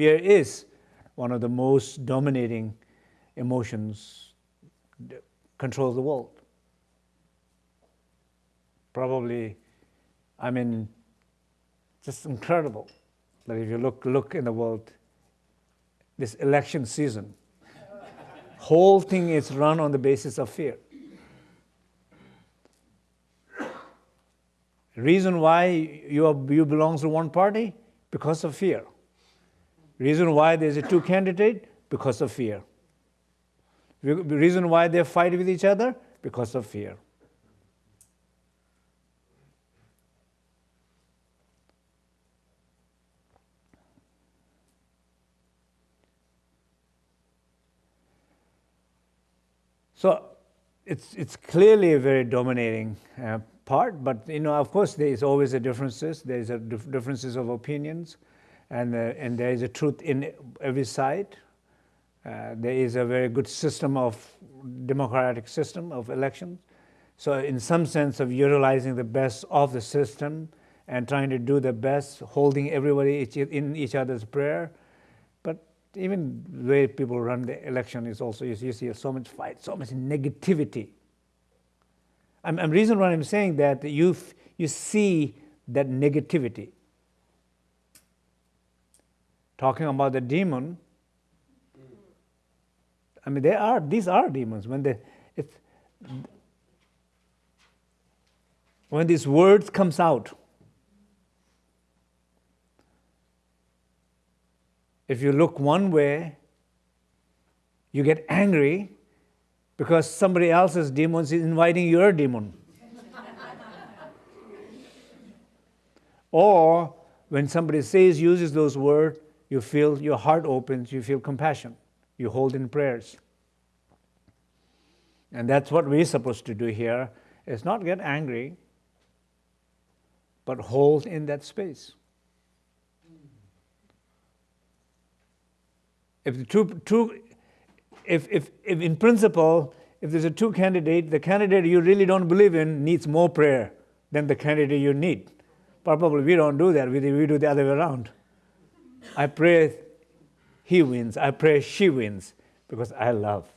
fear is one of the most dominating emotions that controls the world. Probably, I mean, just incredible that if you look, look in the world, this election season, whole thing is run on the basis of fear. Reason why you, are, you belong to one party? Because of fear. Reason why there's a two candidate? Because of fear. Reason why they fight with each other? Because of fear. So it's, it's clearly a very dominating uh, part, but you know, of course, there is always a differences. There is a dif differences of opinions, and, uh, and there is a truth in every side. Uh, there is a very good system of democratic system of elections. So in some sense of utilizing the best of the system and trying to do the best, holding everybody in each other's prayer, But even the way people run the election is also, you see so much fight, so much negativity. I'm, I'm reason why I'm saying that you, you see that negativity. Talking about the demon, I mean, they are, these are demons. When they, it's, when these words comes out, If you look one way, you get angry because somebody else's demon is inviting your demon. or when somebody says, uses those words, you feel your heart opens, you feel compassion, you hold in prayers. And that's what we're supposed to do here, is not get angry, but hold in that space. if the two, two if, if, if in principle, if there's a two candidate, the candidate you really don't believe in needs more prayer than the candidate you need. Probably we don't do that, we, we do the other way around. I pray he wins, I pray she wins, because I love,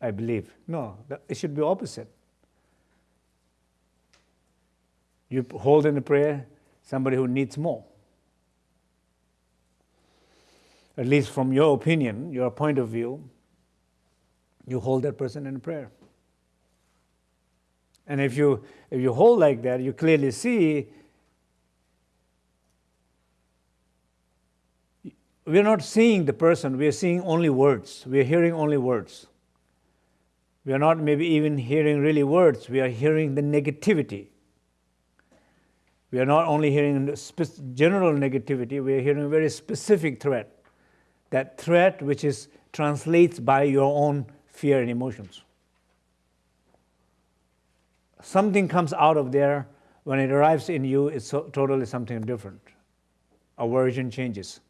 I believe. No, it should be opposite. You hold in the prayer somebody who needs more at least from your opinion, your point of view, you hold that person in prayer. And if you, if you hold like that, you clearly see we're not seeing the person, we are seeing only words. We are hearing only words. We are not maybe even hearing really words, we are hearing the negativity. We are not only hearing general negativity, we are hearing a very specific threat that threat which is translates by your own fear and emotions. Something comes out of there, when it arrives in you, it's so, totally something different. Aversion changes.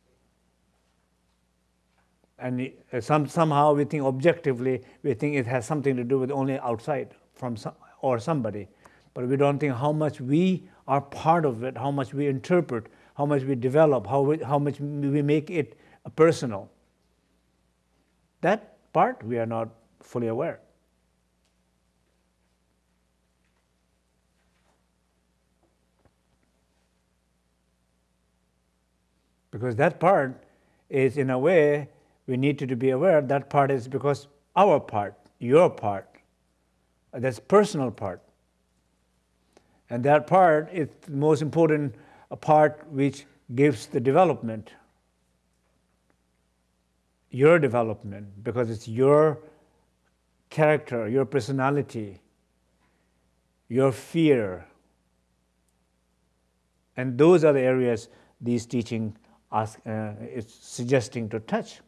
And uh, some, somehow we think objectively, we think it has something to do with only outside from some, or somebody. But we don't think how much we are part of it, how much we interpret, how much we develop, how, we, how much we make it personal. That part we are not fully aware. Because that part is in a way we need to be aware that part is because our part, your part, that's personal part. And that part is the most important part which gives the development your development because it's your character, your personality, your fear. And those are the areas these teaching uh, is suggesting to touch.